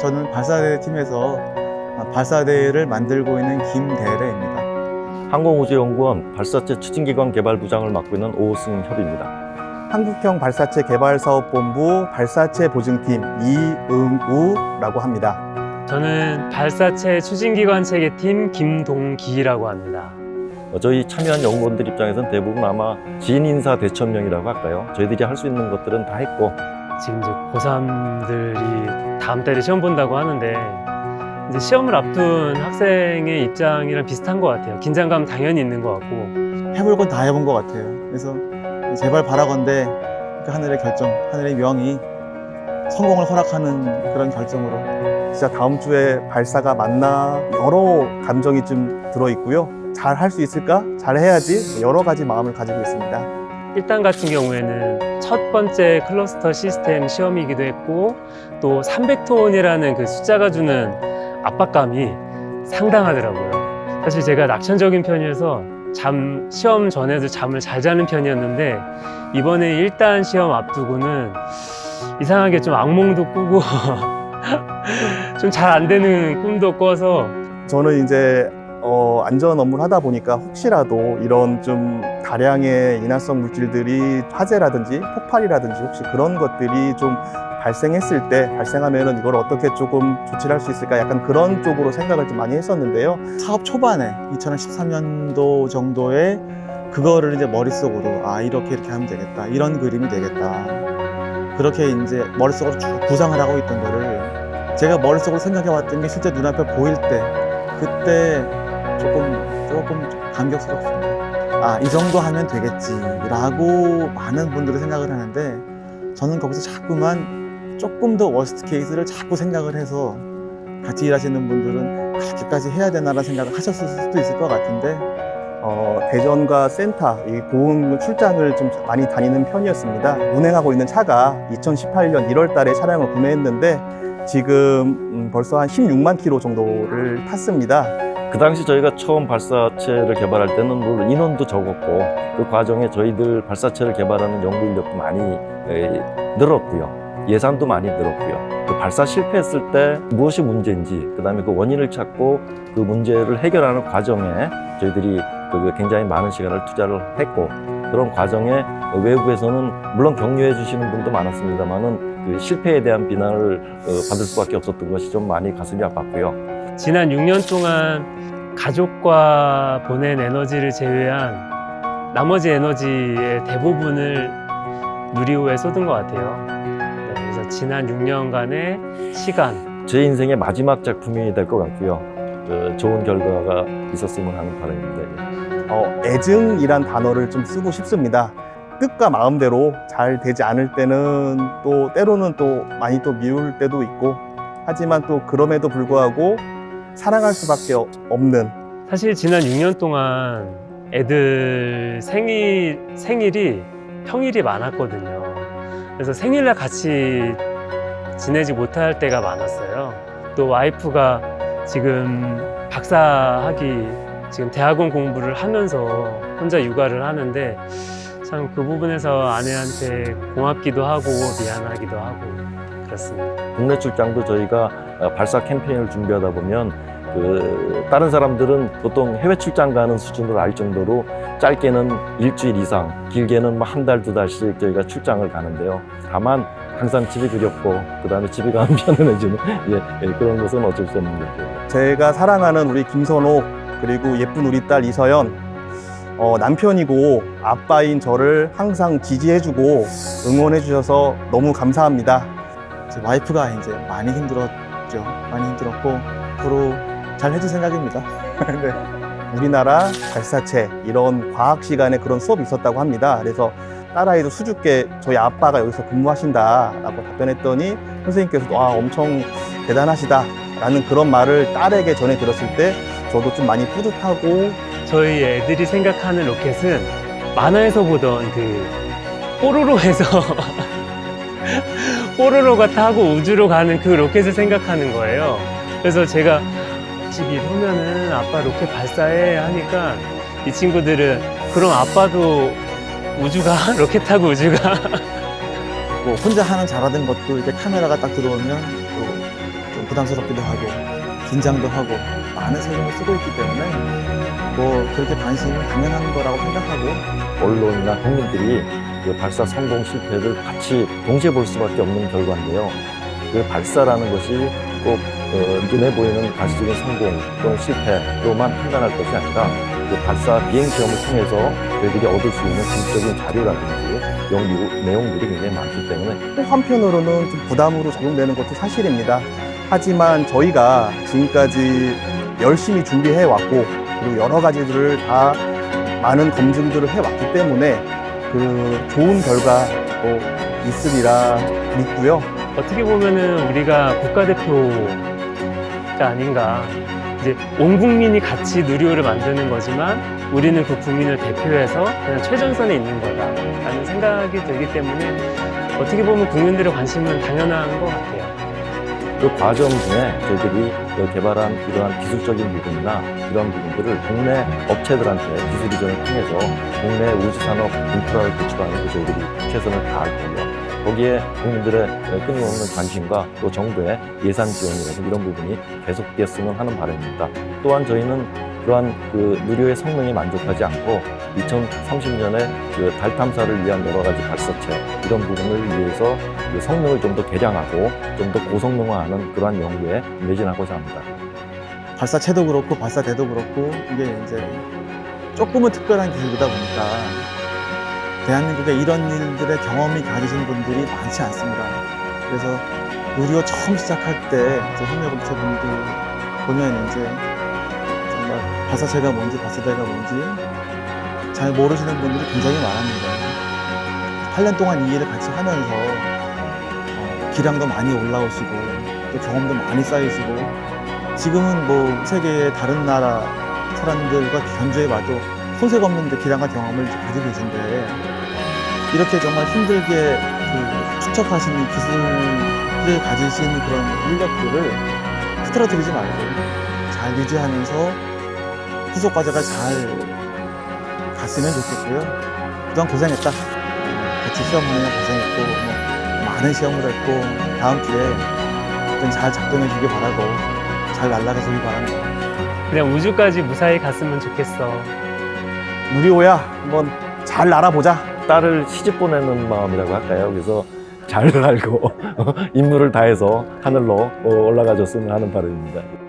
저는 발사대 팀에서 발사대를 만들고 있는 김대래입니다. 항공우주연구원 발사체 추진기관 개발부장을 맡고 있는 오승협입니다. 한국형 발사체 개발사업본부 발사체 보증팀 이응우라고 합니다. 저는 발사체 추진기관 체계팀 김동기라고 합니다. 어, 저희 참여한 연구원들 입장에서는 대부분 아마 지인 인사 대천명이라고 할까요? 저희들이 할 수 있는 것들은 다 했고 지금 이제 고3들이 다음 달에 시험 본다고 하는데 이제 시험을 앞둔 학생의 입장이랑 비슷한 것 같아요. 긴장감 당연히 있는 것 같고 해볼 건 다 해본 것 같아요. 그래서 제발 바라건대 그 하늘의 결정, 하늘의 명이 성공을 허락하는 그런 결정으로 진짜 다음 주에 발사가 맞나 여러 감정이 좀 들어있고요. 잘 할 수 있을까? 잘 해야지 여러 가지 마음을 가지고 있습니다. 1단 같은 경우에는 첫 번째 클러스터 시스템 시험이기도 했고 또 300톤이라는 그 숫자가 주는 압박감이 상당하더라고요. 사실 제가 낙천적인 편이어서 잠 시험 전에도 잠을 잘 자는 편이었는데 이번에 1단 시험 앞두고는 이상하게 좀 악몽도 꾸고 좀 잘 안 되는 꿈도 꿔서 저는 이제 어, 안전 업무를 하다 보니까 혹시라도 이런 좀 다량의 인화성 물질들이 화재라든지 폭발이라든지 혹시 그런 것들이 좀 발생했을 때 발생하면은 이걸 어떻게 조금 조치를 할 수 있을까? 약간 그런 쪽으로 생각을 좀 많이 했었는데요. 사업 초반에 2013년도 정도에 그거를 이제 머릿속으로 아 이렇게 이렇게 하면 되겠다. 이런 그림이 되겠다. 그렇게 이제 머릿속으로 쭉 구상을 하고 있던 거를 제가 머릿속으로 생각해 왔던 게 실제 눈앞에 보일 때 그때 조금 조금 감격스럽습니다 아 이 정도 하면 되겠지라고 많은 분들이 생각을 하는데 저는 거기서 자꾸만 조금 더 worst case를 자꾸 생각을 해서 같이 일하시는 분들은 그렇게까지 해야 되나라는 생각을 하셨을 수도 있을 것 같은데 어, 대전과 센터 이 고흥 출장을 좀 많이 다니는 편이었습니다. 운행하고 있는 차가 2018년 1월 달에 차량을 구매했는데 지금 음, 벌써 한 16만 킬로 정도를 탔습니다. 그 당시 저희가 처음 발사체를 개발할 때는 물론 인원도 적었고 그 과정에 저희들 발사체를 개발하는 연구 인력도 많이 에, 늘었고요. 예산도 많이 늘었고요. 그 발사 실패했을 때 무엇이 문제인지 그 다음에 그 원인을 찾고 그 문제를 해결하는 과정에 저희들이 그 굉장히 많은 시간을 투자를 했고 그런 과정에 외국에서는 물론 격려해 주시는 분도 많았습니다만은 그 실패에 대한 비난을 어, 받을 수밖에 없었던 것이 좀 많이 가슴이 아팠고요. 지난 6년 동안 가족과 보낸 에너지를 제외한 나머지 에너지의 대부분을 누리호에 쏟은 것 같아요. 네, 그래서 지난 6년간의 시간, 제 인생의 마지막 작품이 될 것 같고요. 그 좋은 결과가 있었으면 하는 바람인데 어, 애증이란 단어를 좀 쓰고 싶습니다. 뜻과 마음대로 잘 되지 않을 때는 또 때로는 또 많이 또 미울 때도 있고 하지만 또 그럼에도 불구하고 사랑할 수밖에 없는 사실 지난 6년 동안 애들 생일, 생일이 평일이 많았거든요. 그래서 생일날 같이 지내지 못할 때가 많았어요. 또 와이프가 지금 박사학위, 지금 대학원 공부를 하면서 혼자 육아를 하는데 참 그 부분에서 아내한테 고맙기도 하고 미안하기도 하고 그렇습니다. 국내 출장도 저희가 어, 발사 캠페인을 준비하다 보면 그 다른 사람들은 보통 해외 출장 가는 수준으로 알 정도로 짧게는 일주일 이상, 길게는 뭐 한 달, 두 달씩 저희가 출장을 가는데요. 다만 항상 집이 그립고 그 다음에 집에 가면 편안해지는 예, 예, 그런 것은 어쩔 수 없는 거죠. 제가 사랑하는 우리 김선호 그리고 예쁜 우리 딸 이서연 어, 남편이고 아빠인 저를 항상 지지해주고 응원해주셔서 너무 감사합니다. 제 와이프가 이제 많이 힘들었죠 많이 힘들었고 앞으로 잘 해줄 생각입니다 네. 우리나라 발사체 이런 과학 시간에 그런 수업이 있었다고 합니다. 그래서 딸아이도 수줍게 저희 아빠가 여기서 근무하신다라고 답변했더니 선생님께서도 와 엄청 대단하시다 라는 그런 말을 딸에게 전해 들었을 때 저도 좀 많이 뿌듯하고 저희 애들이 생각하는 로켓은 만화에서 보던 그 뽀로로에서 뽀로로가 타고 우주로 가는 그 로켓을 생각하는 거예요. 그래서 제가 집 이러면은 아빠 로켓 발사해 하니까 이 친구들은 그럼 아빠도 우주가 로켓 타고 우주가 뭐 혼자 하는 잘하던 것도 이제 카메라가 딱 들어오면 또 좀 부담스럽기도 하고 긴장도 하고 많은 세금을 쓰고 있기 때문에 뭐 그렇게 관심이 당연한 거라고 생각하고 언론이나 국민들이 그 발사 성공 실패를 같이 동시에 볼 수밖에 없는 결과인데요. 그 발사라는 것이 꼭 어, 눈에 보이는 가시적인 성공 또는 실패로만 판단할 것이 아니라 그 발사 비행 시험을 통해서 저희들이 얻을 수 있는 기술적인 자료라든지 연구 내용들이 굉장히 많기 때문에 또 한편으로는 좀 부담으로 작용되는 것도 사실입니다. 하지만 저희가 지금까지 열심히 준비해 왔고 그리고 여러 가지들을 다 많은 검증들을 해 왔기 때문에 그 좋은 결과 또 있으리라 믿고요. 어떻게 보면은 우리가 국가대표가 아닌가. 이제 온 국민이 같이 누리호를 만드는 거지만 우리는 그 국민을 대표해서 그냥 최전선에 있는 거다라는 생각이 들기 때문에 어떻게 보면 국민들의 관심은 당연한 것 같아요. 그 과정 중에 저희들이 그 개발한 이러한 기술적인 부분이나 이러한 부분들을 국내 업체들한테 기술 이전을 통해서 국내 우주산업 인프라를 구축하는 데 저희들이 최선을 다할 거고요. 거기에 국민들의 끊임없는 관심과 또 정부의 예산 지원이라든지 이런 부분이 계속되었으면 하는 바람입니다. 또한 저희는 그러한 그 누리호의 성능에 만족하지 않고 2030년에 그 달 탐사를 위한 여러 가지 발사체 이런 부분을 위해서 그 성능을 좀 더 개량하고 좀 더 고성능화하는 그러한 연구에 매진하고자 합니다. 발사체도 그렇고 발사대도 그렇고 이게 이제 조금은 특별한 기술이다 보니까 대한민국에 이런 일들의 경험이 가지신 분들이 많지 않습니다. 그래서 누리호 처음 시작할 때 이제 협력업체 분들 보면 이제 정말 발사체가 뭔지 발사대가 뭔지 잘 모르시는 분들이 굉장히 많았는데 8년 동안 이 일을 같이 하면서 어, 기량도 많이 올라오시고 또 경험도 많이 쌓이시고 지금은 뭐 세계의 다른 나라 사람들과 견주해봐도 손색 없는 기량과 경험을 가지고 계신데 이렇게 정말 힘들게 그이 기술을 가지신 그런 인력들을 흐트러뜨리지 말고 잘 유지하면서 후속 과제가 잘 갔으면 좋겠고요. 그동안 고생했다. 같이 시험하느라 고생했고 뭐 많은 시험을 했고 다음 기회에 하여튼 잘 작동해 주길 바라고 잘 날아가 주길 바랍니다. 그냥 우주까지 무사히 갔으면 좋겠어. 누리호야 한번 잘 날아보자. 딸을 시집 보내는 마음이라고 할까요? 그래서 잘 알고 임무를 다해서 하늘로 올라가 줬으면 하는 바람입니다.